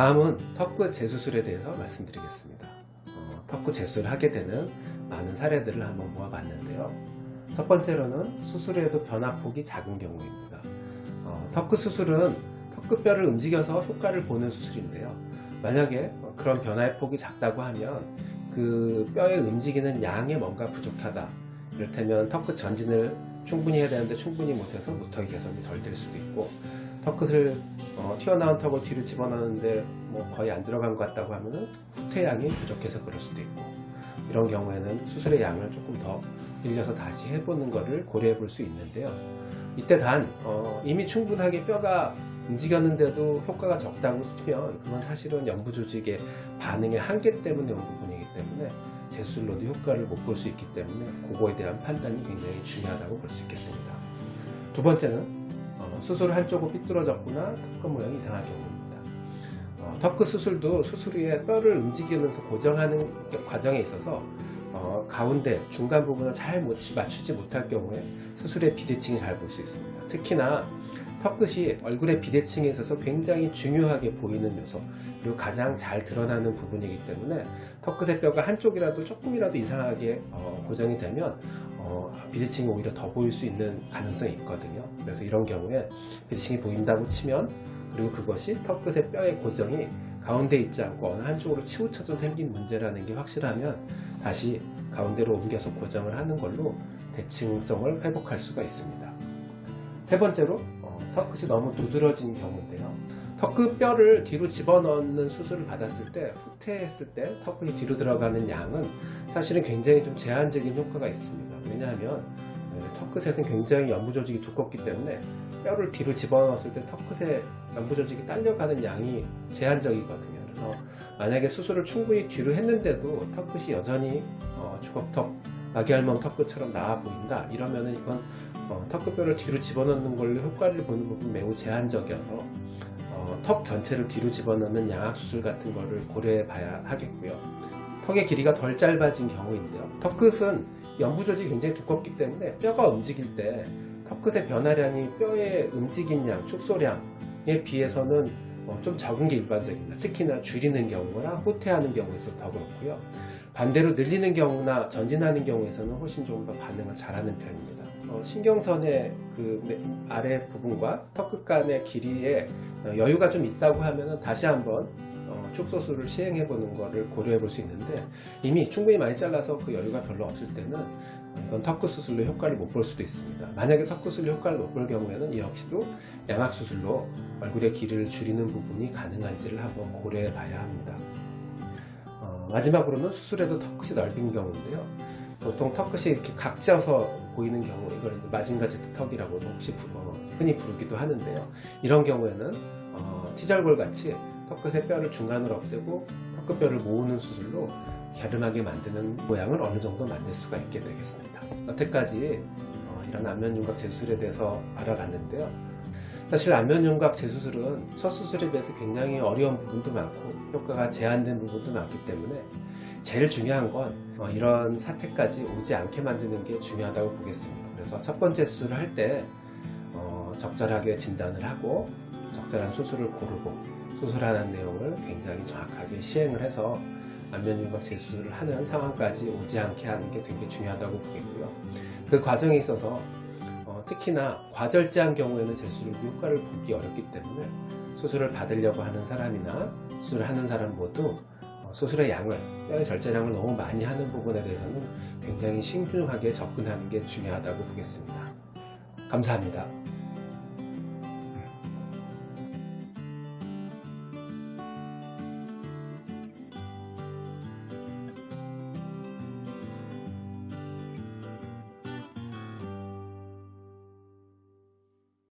다음은 턱끝 재수술에 대해서 말씀드리겠습니다. 어, 턱끝 재수술을 하게 되는 많은 사례들을 한번 모아봤는데요. 첫 번째로는 수술에도 변화폭이 작은 경우입니다. 어, 턱끝 수술은 턱끝뼈를 움직여서 효과를 보는 수술인데요. 만약에 그런 변화의 폭이 작다고 하면 그 뼈에 움직이는 양에 뭔가 부족하다. 이를테면 턱끝 전진을 충분히 해야 되는데 충분히 못해서 무턱이 개선이 덜 될 수도 있고 턱끝을 어, 튀어나온 뒤로 집어넣는데 뭐 거의 안 들어간 것 같다고 하면 후퇴양이 부족해서 그럴 수도 있고 이런 경우에는 수술의 양을 조금 더 늘려서 다시 해보는 것을 고려해 볼 수 있는데요. 이때 단 어, 이미 충분하게 뼈가 움직였는데도 효과가 적다고 치면 그건 사실은 연부 조직의 반응의 한계 때문에 온 부분이기 때문에 재수술로도 효과를 못 볼 수 있기 때문에 그거에 대한 판단이 굉장히 중요하다고 볼 수 있겠습니다. 두 번째는 어, 수술 한쪽은 삐뚤어졌거나 턱끝 모양이 이상한 경우입니다. 어, 턱끝 수술도 수술 후에 뼈를 움직이면서 고정하는 과정에 있어서 어, 가운데 중간 부분을 잘 맞추지 못할 경우에 수술의 비대칭이 잘 볼 수 있습니다. 특히나 턱끝이 얼굴의 비대칭에 있어서 굉장히 중요하게 보이는 요소 그리고 가장 잘 드러나는 부분이기 때문에 턱끝의 뼈가 한쪽이라도 조금이라도 이상하게 어, 고정이 되면 어, 비대칭이 오히려 더 보일 수 있는 가능성이 있거든요. 그래서 이런 경우에 비대칭이 보인다고 치면 그리고 그것이 턱끝의 뼈의 고정이 가운데 있지 않고 어느 한쪽으로 치우쳐져 생긴 문제라는 게 확실하면 다시 가운데로 옮겨서 고정을 하는 걸로 대칭성을 회복할 수가 있습니다. 세 번째로 턱끝이 너무 두드러진 경우인데요. 턱끝 뼈를 뒤로 집어넣는 수술을 받았을 때 후퇴했을 때 턱끝이 뒤로 들어가는 양은 사실은 굉장히 좀 제한적인 효과가 있습니다. 왜냐하면 네, 턱끝에는 굉장히 연부 조직이 두껍기 때문에 뼈를 뒤로 집어넣었을 때 턱끝에 연부 조직이 딸려가는 양이 제한적이거든요. 그래서 만약에 수술을 충분히 뒤로 했는데도 턱끝이 여전히 어, 주걱턱 마기알몸 턱끝처럼 나와 보인다. 이러면은 이건 어, 턱끝뼈를 뒤로 집어넣는 걸로 효과를 보는 부분 매우 제한적이어서 어, 턱 전체를 뒤로 집어넣는 양악 수술 같은 거를 고려해 봐야 하겠고요. 턱의 길이가 덜 짧아진 경우인데요. 턱끝은 연부 조직이 굉장히 두껍기 때문에 뼈가 움직일 때 턱끝의 변화량이 뼈의 움직인 양, 축소량에 비해서는 어, 좀 적은 게 일반적입니다. 특히나 줄이는 경우나 후퇴하는 경우에서 더 그렇고요 반대로 늘리는 경우나 전진하는 경우에서는 훨씬 좀 더 반응을 잘하는 편입니다. 어, 신경선의 그 아래 부분과 턱끝 간의 길이에 어, 여유가 좀 있다고 하면 다시 한번 어, 축소술을 시행해 보는 것을 고려해 볼 수 있는데 이미 충분히 많이 잘라서 그 여유가 별로 없을 때는 이건 턱끝 수술로 효과를 못 볼 수도 있습니다. 만약에 턱끝 수술로 효과를 못 볼 경우에는 역시도 양악 수술로 얼굴의 길이를 줄이는 부분이 가능한지를 한번 고려해 봐야 합니다. 어, 마지막으로는 수술에도 턱끝이 넓은 경우인데요. 보통 턱끝이 이렇게 각져서 보이는 경우 이걸 마징가제트 턱이라고도 혹시 부, 어, 흔히 부르기도 하는데요. 이런 경우에는 어, 티절골 같이 턱끝의 뼈를 중간으로 없애고 턱끝뼈를 모으는 수술로 갸름하게 만드는 모양을 어느 정도 만들 수가 있게 되겠습니다. 여태까지 어, 이런 안면윤곽 재수술에 대해서 알아봤는데요 사실 안면윤곽 재수술은 첫 수술에 비해서 굉장히 어려운 부분도 많고 효과가 제한된 부분도 많기 때문에 제일 중요한 건 어, 이런 사태까지 오지 않게 만드는 게 중요하다고 보겠습니다. 그래서 첫 번째 수술을 할때 어, 적절하게 진단을 하고 적절한 수술을 고르고 수술하는 내용을 굉장히 정확하게 시행을 해서 안면윤곽 재수술을 하는 상황까지 오지 않게 하는 게 되게 중요하다고 보겠고요. 그 과정에 있어서 어, 특히나 과절제한 경우에는 재수술도 효과를 보기 어렵기 때문에 수술을 받으려고 하는 사람이나 수술을 하는 사람 모두 수술의 양을 뼈의 절제량을 너무 많이 하는 부분에 대해서는 굉장히 신중하게 접근하는 게 중요하다고 보겠습니다. 감사합니다.